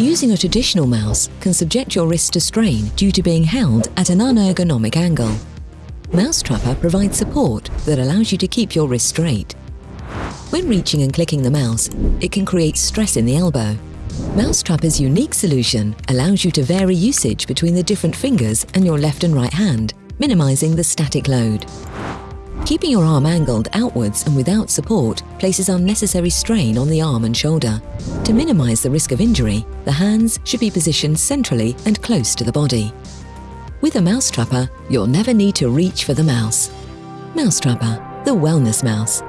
Using a traditional mouse can subject your wrist to strain due to being held at an unergonomic angle. Mousetrapper provides support that allows you to keep your wrist straight. When reaching and clicking the mouse, it can create stress in the elbow. Mousetrapper's unique solution allows you to vary usage between the different fingers and your left and right hand, minimizing the static load. Keeping your arm angled outwards and without support places unnecessary strain on the arm and shoulder. To minimize the risk of injury, the hands should be positioned centrally and close to the body. With a Mousetrapper, you'll never need to reach for the mouse. Mousetrapper, the wellness mouse.